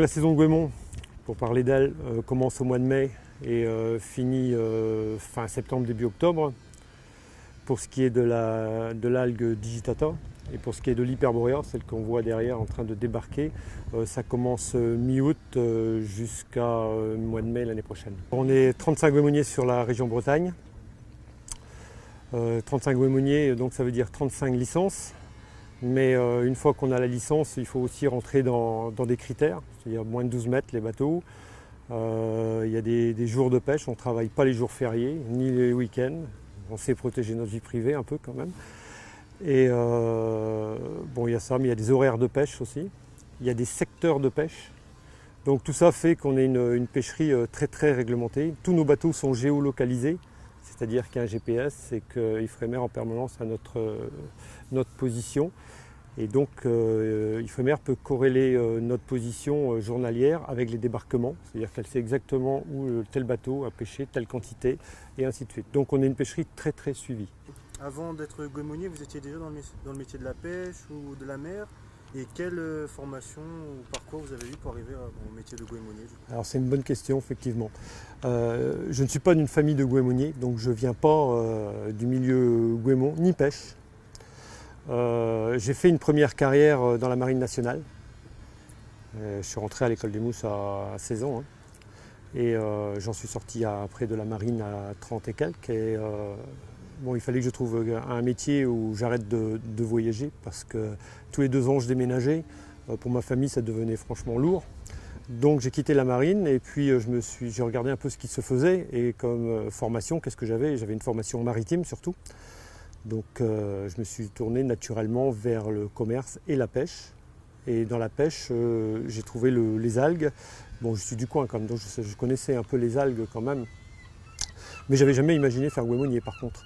La saison de Guémont, pour parler d'elle, euh, commence au mois de mai et euh, finit euh, fin septembre, début octobre. Pour ce qui est de l'algue digitata et pour ce qui est de l'hyperborea, celle qu'on voit derrière en train de débarquer, ça commence mi-août jusqu'à mois de mai l'année prochaine. On est 35 guémoniers sur la région Bretagne. 35 guémoniers, donc ça veut dire 35 licences. Mais euh, une fois qu'on a la licence, il faut aussi rentrer dans, des critères, c'est-à-dire moins de 12 mètres les bateaux. Euh, il y a des, jours de pêche, on ne travaille pas les jours fériés, ni les week-ends. On sait protéger notre vie privée un peu quand même. Et euh, bon, il y a ça, mais il y a des horaires de pêche aussi. Il y a des secteurs de pêche. Donc tout ça fait qu'on est une, pêcherie très très réglementée. Tous nos bateaux sont géolocalisés, c'est-à-dire qu'il y a un GPS et qu'Ifremer en permanence à notre, notre position. Et donc euh, Ifremer peut corréler euh, notre position euh, journalière avec les débarquements, c'est-à-dire qu'elle sait exactement où tel bateau a pêché, telle quantité, et ainsi de suite. Donc on est une pêcherie très très suivie. Avant d'être goémonier, vous étiez déjà dans le, métier de la pêche ou de la mer? Et quelle formation ou parcours vous avez eu pour arriver au métier de goémonier Alors c'est une bonne question effectivement. je ne suis pas d'une famille de goémoniers, donc je ne viens pas du milieu goémon ni pêche. Euh, j'ai fait une première carrière euh, dans la marine nationale. Euh, je suis rentré à l'école des mousses à 16 ans. Hein. Et j'en suis sorti après de la marine à 30 et quelques. Bon, il fallait que je trouve un métier où j'arrête de, voyager parce que tous les deux ans je déménageais. pour ma famille, ça devenait franchement lourd. Donc j'ai quitté la marine et puis suis, j'ai regardé un peu ce qui se faisait et comme formation, qu'est-ce que j'avais? J'avais une formation maritime surtout. Donc euh, je me suis tourné naturellement vers le commerce et la pêche. Et dans la pêche, euh, j'ai trouvé les algues. Bon, je suis du coin quand même, donc je, connaissais un peu les algues quand même. Mais j'avais jamais imaginé faire guémonier par contre.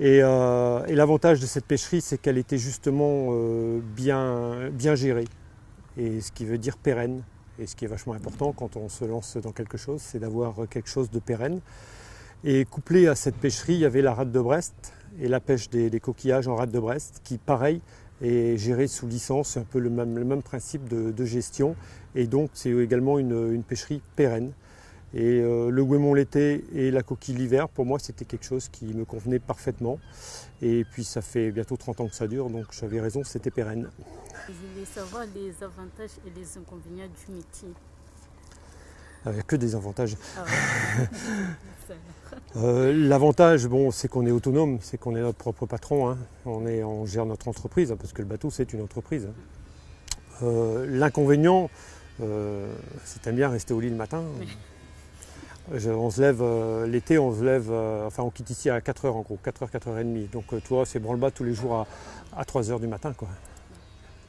Euh, et, l'avantage de cette pêcherie, c'est qu'elle était justement bien, bien gérée. Et ce qui veut dire pérenne. Et ce qui est vachement important quand on se lance dans quelque chose, c'est d'avoir quelque chose de pérenne. Et couplé à cette pêcherie, il y avait la rade de Brest, et la pêche des, coquillages en rade de Brest, qui pareil est gérée sous licence, c'est un peu le même principe de, gestion, et donc c'est également une, pêcherie pérenne. Et euh, le guémon l'été et la coquille l'hiver, pour moi, c'était quelque chose qui me convenait parfaitement. Et puis ça fait bientôt 30 ans que ça dure, donc j'avais raison, c'était pérenne. Je voulais savoir les avantages et les inconvénients du métier. Il n'y a que des avantages. Ah euh, l'avantage, bon, c'est qu'on est autonome, c'est qu'on est notre propre patron. Hein. On, est, on gère notre entreprise, hein, parce que le bateau, c'est une entreprise. Hein. Euh, l'inconvénient, c'est bien rester au lit le matin. on se lève l'été, on se lève, enfin on quitte ici à 4h en gros, 4h, 4h30. Donc toi, c'est branle-bas tous les jours à, à 3h du matin. Quoi.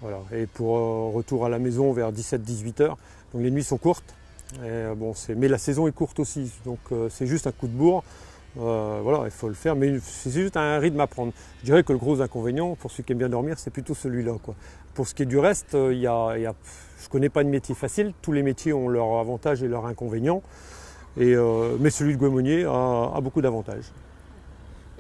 Voilà. Et pour retour à la maison vers 17-18h, donc les nuits sont courtes. Euh, bon, mais la saison est courte aussi, donc euh, c'est juste un coup de bourre. Euh, voilà, il faut le faire, mais c'est juste un rythme à prendre. Je dirais que le gros inconvénient, pour ceux qui aiment bien dormir, c'est plutôt celui-là. Pour ce qui est du reste, il y a, je ne connais pas de métier facile. Tous les métiers ont leurs avantages et leurs inconvénients. Et, mais celui de goémonier a beaucoup d'avantages.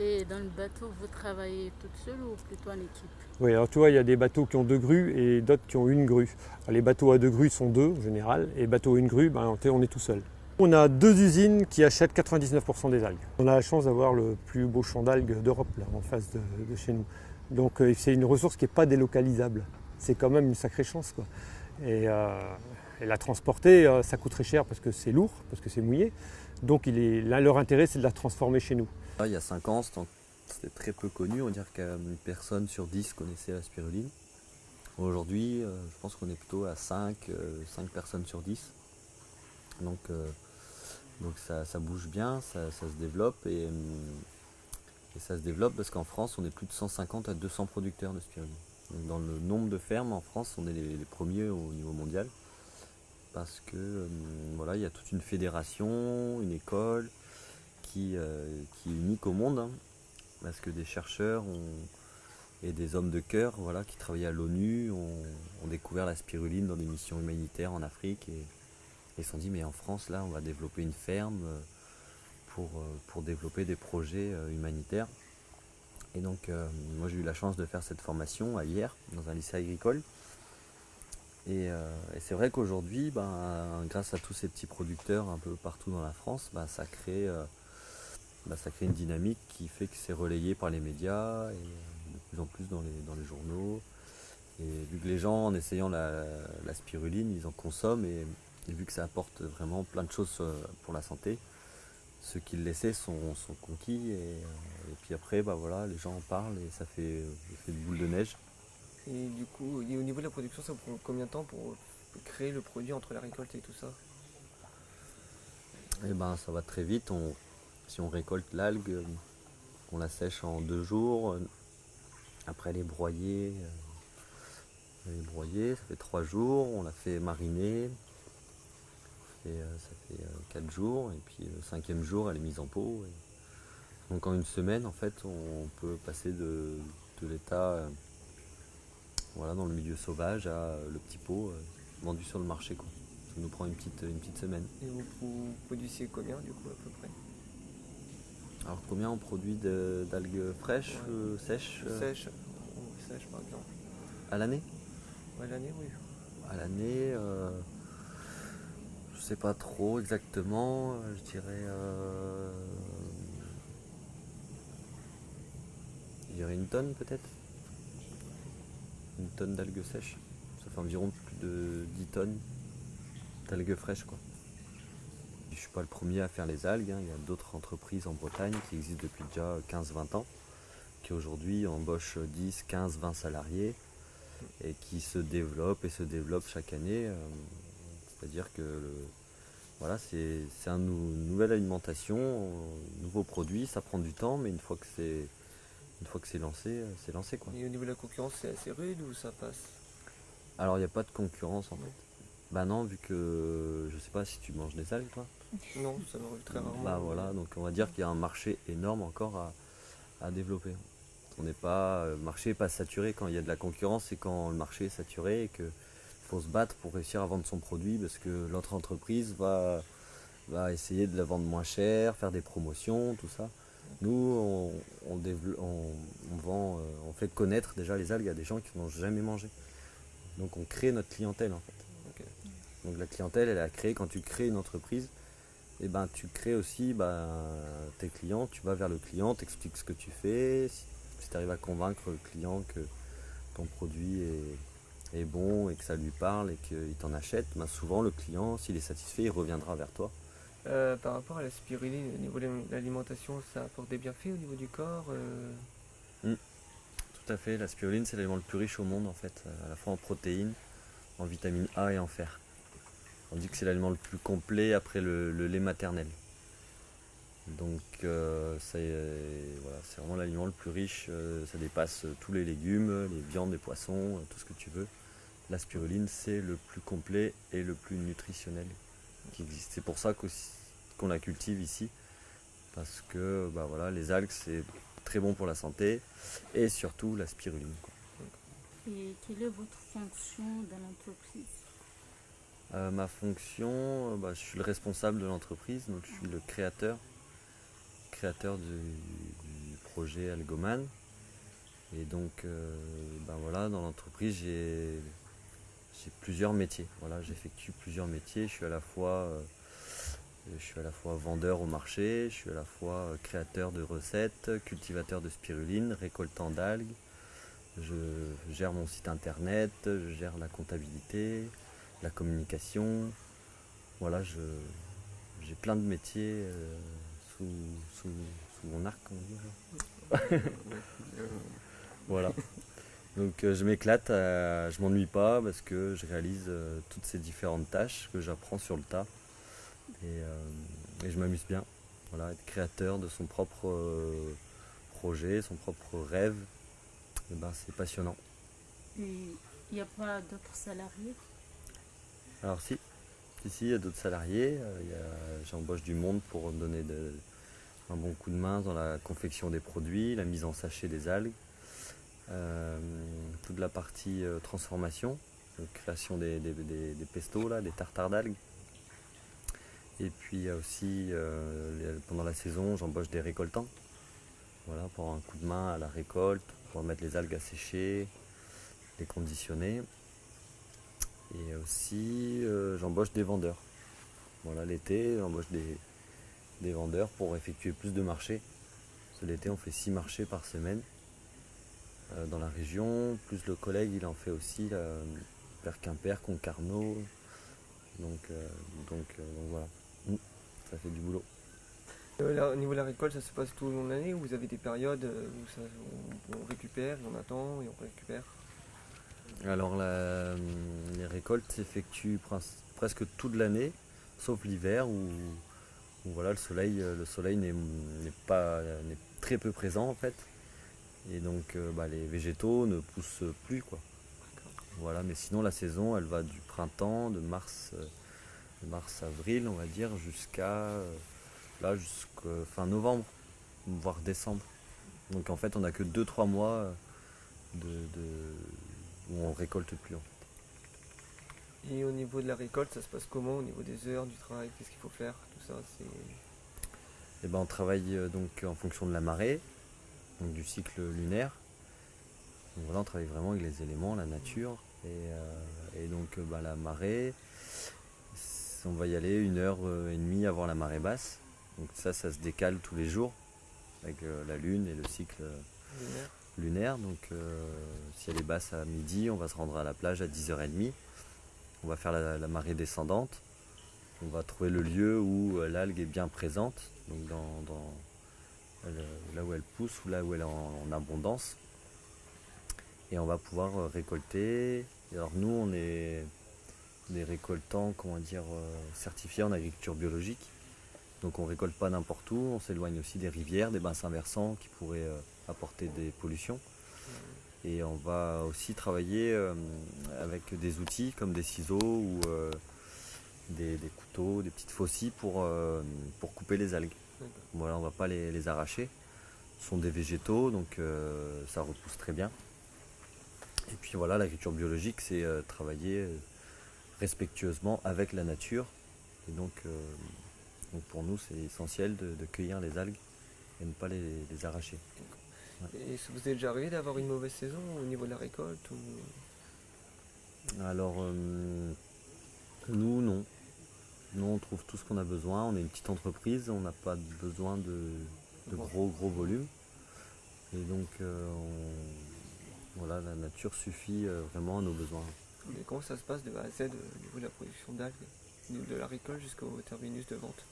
Et dans le bateau, vous travaillez toute seule ou plutôt en équipe? Oui, alors tu vois, il y a des bateaux qui ont deux grues et d'autres qui ont une grue. les bateaux à deux grues sont deux en général, et bateaux à une grue, ben, on est tout seul. On a deux usines qui achètent 99% des algues. On a la chance d'avoir le plus beau champ d'algues d'Europe, là, en face de, chez nous. Donc euh, c'est une ressource qui n'est pas délocalisable. C'est quand même une sacrée chance. Quoi. Et, euh, la transporter, euh, ça coûte très cher parce que c'est lourd, parce que c'est mouillé. Donc là, leur intérêt, c'est de la transformer chez nous. Il y a 5 ans, c'était très peu connu, on dire qu'une personne sur 10 connaissait la spiruline. Aujourd'hui, euh, je pense qu'on est plutôt à 5, 5 euh, personnes sur 10. Donc, euh, donc ça, bouge bien, ça, se développe et, ça se développe parce qu'en France, on est plus de 150 à 200 producteurs de spiruline. dans le nombre de fermes en France, on est les, premiers au niveau mondial parce que voilà, il y a toute une fédération, une école, euh, qui, est unique au monde, hein, parce que des chercheurs et des hommes de cœur voilà, qui travaillaient à l'ONU ont, découvert la spiruline dans des missions humanitaires en Afrique et, se sont dit mais en France là on va développer une ferme euh, pour, euh, pour développer des projets humanitaires. Et donc moi j'ai eu la chance de faire cette formation à hier dans un lycée agricole Et, euh, et c'est vrai qu'aujourd'hui, ben, grâce à tous ces petits producteurs un peu partout dans la France, ben, ça, crée, euh, ben, ça crée une dynamique qui fait que c'est relayé par les médias et de plus en plus dans les, dans les journaux. Et vu que les gens, en essayant la, spiruline, ils en consomment et, vu que ça apporte vraiment plein de choses euh, pour la santé, ceux qui le laissaient sont, conquis. Et, puis après, bah voilà, les gens en parlent et ça fait, ça fait une boule de neige. Et du coup, et au niveau de la production, ça prend combien de temps pour créer le produit entre la récolte et tout ça? Et ben ça va très vite. On, si on récolte l'algue, euh, on la sèche en deux jours. euh, Après elle est broyée. euh, Elle est broyée, ça fait trois jours. On la fait mariner. Euh, ça fait euh, quatre jours. Et puis le cinquième jour, elle est mise en pot. Donc en une semaine, en fait, on peut passer de, l'état euh, voilà, dans le milieu sauvage à euh, le petit pot euh, vendu sur le marché. Quoi. Ça nous prend une petite, une petite semaine. Et vous, produisez combien du coup à peu près? Alors combien on produit d'algues fraîches, Ouais. euh, sèches euh, Sèche ou sèche par exemple à l'année? Ouais, l'année, oui. À l'année, euh, je sais pas trop exactement, je dirais, euh, je dirais une tonne peut-être? Une tonne d'algues sèches. Ça fait environ plus de 10 tonnes d'algues fraîches quoi. Je suis pas le premier à faire les algues, hein. il y a d'autres entreprises en Bretagne qui existent depuis déjà 15-20 ans, qui aujourd'hui embauchent 10, 15, 20 salariés et qui se développent et se développent chaque année. euh, C'est-à-dire que voilà, c'est une nouvelle alimentation, un nouveau produit, ça prend du temps, mais une fois que c'est une fois que c'est lancé, euh, c'est lancé quoi. Et au niveau de la concurrence, c'est assez rude ou ça passe? Alors il n'y a pas de concurrence en fait. Bah non, vu que je sais pas si tu manges des algues toi. Non, ça m'arrive très rarement. Bah voilà, donc on va dire qu'il y a un marché énorme encore à, à développer. On n'est pas, le marché n'est pas saturé quand il y a de la concurrence, c'est quand le marché est saturé et qu'il faut se battre pour réussir à vendre son produit parce que l'autre entreprise va, va essayer de la vendre moins cher, faire des promotions, tout ça. Nous, euh, on fait connaître déjà les algues à des gens qui n'ont jamais mangé. Donc on crée notre clientèle en fait. Donc la clientèle, elle à créer quand tu crées une entreprise et ben tu crées aussi ben, tes clients, tu vas vers le client, t'expliques ce que tu fais, si, tu arrives à convaincre le client que ton produit est, est bon et que ça lui parle et qu'il t'en achète, ben, souvent le client, s'il est satisfait, il reviendra vers toi. Euh, par rapport à la spiruline, au niveau de l'alimentation, ça apporte des bienfaits au niveau du corps euh, Tout à fait, la spiruline c'est l'aliment le plus riche au monde en fait, à la fois en protéines, en vitamine A et en fer. On dit que c'est l'aliment le plus complet après le, lait maternel. Donc euh, c'est euh, vraiment l'aliment le plus riche, euh, ça dépasse euh, tous les légumes, les viandes, les poissons, euh, tout ce que tu veux. La spiruline c'est le plus complet et le plus nutritionnel qui existe. C'est pour ça qu'on la cultive ici, parce que bah, voilà, les algues c'est très bon pour la santé et surtout la spiruline. quoi. Et quelle est votre fonction dans l'entreprise? Euh, ma fonction, euh, bah, je suis le responsable de l'entreprise, donc je suis le créateur, créateur du, du projet Algoman. Et donc, euh, ben voilà, dans l'entreprise, j'ai j'ai plusieurs métiers. Voilà, j'effectue plusieurs métiers. Je suis à la fois, euh, je suis à la fois vendeur au marché, je suis à la fois euh, créateur de recettes, cultivateur de spiruline, récoltant d'algues. Je gère mon site internet, je gère la comptabilité, la communication. Voilà, j'ai plein de métiers euh, sous, sous, mon arc, on voilà. Donc euh, je m'éclate, euh, je m'ennuie pas parce que je réalise euh, toutes ces différentes tâches que j'apprends sur le tas. Et, euh, et je m'amuse bien. Voilà, être créateur de son propre projet, son propre rêve, eh ben, c'est passionnant. Et il n'y a pas d'autres salariés? Alors si, ici il y a d'autres salariés, a- j'embauche du monde pour donner de- un bon coup de main dans la confection des produits, la mise en sachet des algues, euh, toute la partie euh, transformation, création des, des, pestos, des tartares d'algues. Et puis aussi, euh, pendant la saison, j'embauche des récoltants, voilà, pour un coup de main à la récolte, pour mettre les algues à sécher, les conditionner. Et aussi, j'embauche des vendeurs. Voilà, l'été, j'embauche des, vendeurs pour effectuer plus de marchés. L'été, on fait 6 marchés par semaine dans la région. Plus le collègue, il en fait aussi là, vers Quimper, Concarneau. Donc, euh, donc, euh, donc voilà, Mm. ça fait du boulot. Euh, au niveau de la récolte, ça se passe tout au long de l'année ou vous avez des périodes euh, où ça- on, on récupère, et on attend et on récupère? Alors la- les récoltes s'effectuent presque toute l'année, sauf l'hiver où, où voilà, le soleil, euh, le soleil n'est n'est pas n'est très peu présent en fait. Et donc euh, bah, les végétaux ne poussent plus quoi. Voilà, mais sinon la saison elle va du printemps, de mars, euh, de mars avril on va dire, jusqu'à euh, là jusqu'à fin novembre, voire décembre. Donc en fait on n'a que 2-3 mois de, de- où on récolte plus. en fait. Et au niveau de la récolte, ça se passe comment Au niveau des heures, du travail, qu'est-ce qu'il faut faire Tout ça, c'est. Et ben on travaille donc en fonction de la marée, donc du cycle lunaire. Donc voilà, on travaille vraiment avec les éléments, la nature. Et, euh, et donc euh, bah, la marée, on va y aller une heure euh, et demie avant la marée basse. Donc ça, ça se décale tous les jours avec euh, la lune et le cycle lunaire lunaire. Donc si elle est basse à midi, on va se rendre à la plage à 10h30. On va faire la, la marée descendante. On va trouver le lieu où l'algue est bien présente, donc dans, là où elle pousse ou là où elle est en, abondance. Et on va pouvoir euh, récolter. Alors nous, on est des récoltants, comment dire, euh, certifiés en agriculture biologique. Donc on récolte pas n'importe où, on s'éloigne aussi des rivières, des bassins versants qui pourraient euh, apporter des pollutions. Et on va aussi travailler avec des outils comme des ciseaux ou des, des couteaux, des petites faucilles pour, pour couper les algues. Voilà, on va pas les, les arracher. Ce sont des végétaux, donc euh, ça repousse très bien. Et puis voilà, l'agriculture biologique, c'est euh, travailler euh, respectueusement avec la nature. Et donc, donc pour nous, c'est essentiel de, de cueillir les algues et ne pas les, les arracher. Et vous est déjà arrivé d'avoir une mauvaise saison au niveau de la récolte ou... Alors, euh, nous, non. Nous, on trouve tout ce qu'on a besoin. On est une petite entreprise, on n'a pas besoin de, gros, gros volumes. Et donc, euh, on- voilà, la nature suffit euh, vraiment à nos besoins. Et comment ça se passe de A à Z euh, au niveau de la production d'algues de de la récolte jusqu'au terminus de vente?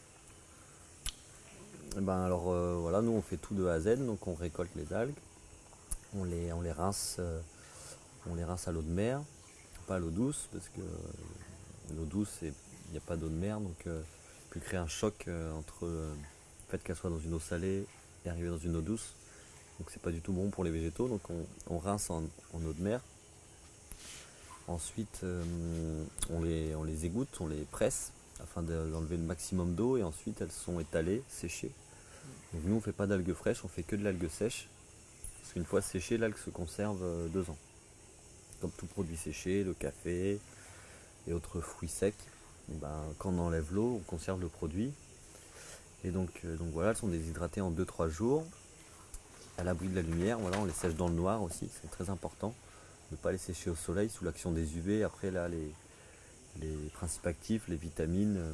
Eh ben alors euh, voilà, nous on fait tout de A à Z, donc on récolte les algues, on les, on les rince, euh, on les rince à l'eau de mer, pas à l'eau douce, parce que l'eau douce il n'y a pas d'eau de mer, donc peut créer un choc euh, entre euh, le fait qu'elle soit dans une eau salée et arriver dans une eau douce. Donc c'est pas du tout bon pour les végétaux, donc on, rince en, en eau de mer. Ensuite euh, on, les, on les égoutte, on les presse afin de- d'enlever le maximum d'eau et ensuite elles sont étalées, séchées. Donc nous on fait pas d'algues fraîches, on fait que de l'algue sèche. Parce qu'une fois séchée, l'algue se conserve deux ans. Comme tout produit séché, le café et autres fruits secs. Ben, quand on enlève l'eau, on conserve le produit. Et donc, euh, donc voilà, elles sont déshydratées en 2-3 jours. À l'abri de la lumière, voilà, on les sèche dans le noir aussi, c'est très important. Ne pas les sécher au soleil sous l'action des UV. Après là, les, principes actifs, les vitamines, euh,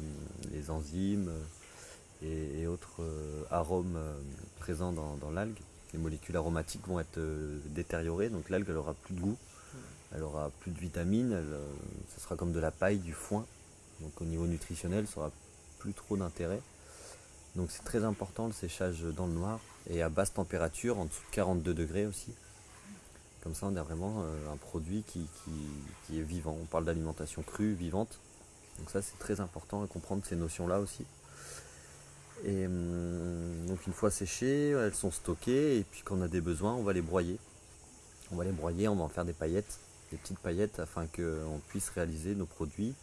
les enzymes euh, et, autres arômes présents dans, l'algue. Les molécules aromatiques vont être détériorées, donc l'algue elle aura plus de goût, elle aura plus de vitamines, ce sera comme de la paille, du foin. Donc au niveau nutritionnel, ça aura plus trop d'intérêt. Donc c'est très important le séchage dans le noir et à basse température, en dessous de 42 degrés aussi. Comme ça, on a vraiment euh, un produit qui, qui- qui est vivant. On parle d'alimentation crue, vivante. Donc ça, c'est très important de comprendre ces notions-là aussi. Et hum, donc une fois séchées, elles sont stockées et puis quand on a des besoins, on va les broyer. On va les broyer, on va en faire des paillettes, des petites paillettes afin qu'on puisse réaliser nos produits.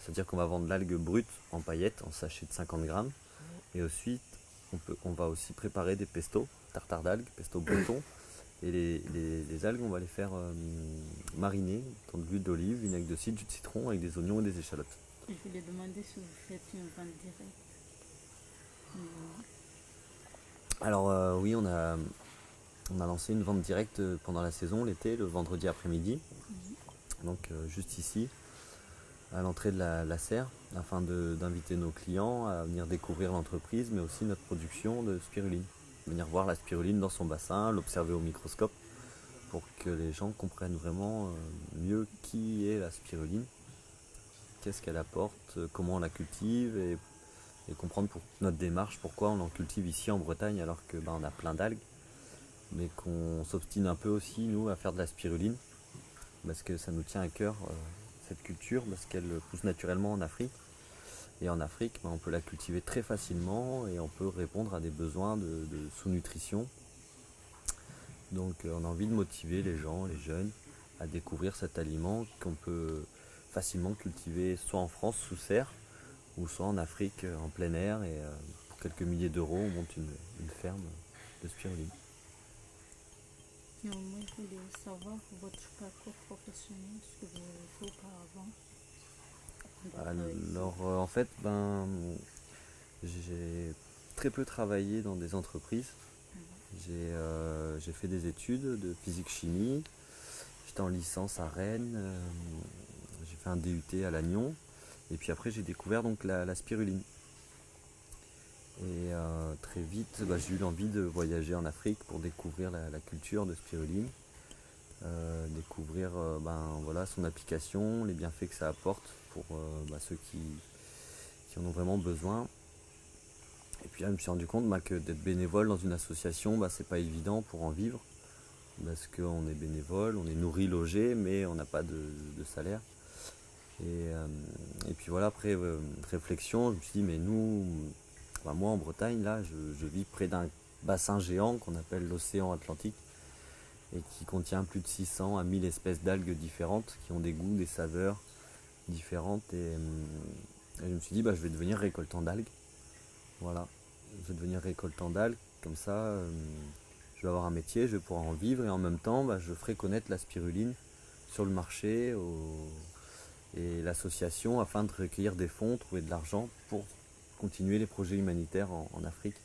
C'est-à-dire qu'on va vendre l'algue brute en paillettes, en sachet de 50 grammes. Et ensuite, on, peut, on va aussi préparer des pestos, tartare d'algues, pesto breton. Et les, les- les algues, on va les faire euh, mariner dans de l'huile d'olive, vinaigre de cidre, jus de citron avec des oignons et des échalotes. Je voulais demander si vous faites une vente directe. Mhm. Alors euh, oui, on a, on a lancé une vente directe pendant la saison, l'été, le vendredi après-midi. Donc euh, juste ici. À l'entrée de la, serre afin d'inviter nos clients à venir découvrir l'entreprise mais aussi notre production de spiruline. Venir voir la spiruline dans son bassin, l'observer au microscope pour que les gens comprennent vraiment euh, mieux qui est la spiruline, qu'est-ce qu'elle apporte, comment on la cultive et, comprendre pour notre démarche pourquoi on en cultive ici en Bretagne alors que ben, a plein d'algues mais qu'on s'obstine un peu aussi nous à faire de la spiruline parce que ça nous tient à cœur euh, cette culture parce qu'elle pousse naturellement en Afrique. Et en Afrique ben, on peut la cultiver très facilement et on peut répondre à des besoins de, sous-nutrition. Donc euh, on a envie de motiver les gens, les jeunes à découvrir cet aliment qu'on peut facilement cultiver soit en France sous serre ou soit en Afrique euh, en plein air. Et euh, pour quelques milliers d'euros on monte une ferme de spiruline. Moi, je voulais savoir votre parcours professionnel, ce que vous avez fait auparavant. Alors euh, en fait, ben, j'ai très peu travaillé dans des entreprises. J'ai euh, j'ai fait des études de physique-chimie. J'étais en licence à Rennes. euh, j'ai fait un DUT à Lannion. Et puis après, j'ai découvert donc la, la spiruline. Et euh, très vite, bah, j'ai eu l'envie de voyager en Afrique pour découvrir la, culture de spiruline. Euh, découvrir euh, ben, son application, les bienfaits que ça apporte pour bah, ceux qui, en ont vraiment besoin. Et puis je me suis rendu compte bah, que d'être bénévole dans une association, c'est pas évident pour en vivre. Parce qu'on est bénévole, on est nourri, logé, mais on n'a pas de, salaire. Et, et puis voilà, après réflexion, je me suis dit, mais nous, bah, moi en Bretagne, là, je, vis près d'un bassin géant qu'on appelle l'océan Atlantique et qui contient plus de 600 à 1000 espèces d'algues différentes qui ont des goûts, des saveurs différentes. Et, euh, et je me suis dit, bah, je vais devenir récoltant d'algues. Voilà, je vais devenir récoltant d'algues. Comme ça, euh, je vais avoir un métier, je vais pouvoir en vivre et en même temps, bah, je ferai connaître la spiruline sur le marché et l'association afin de recueillir des fonds, trouver de l'argent pour continuer les projets humanitaires en- Afrique.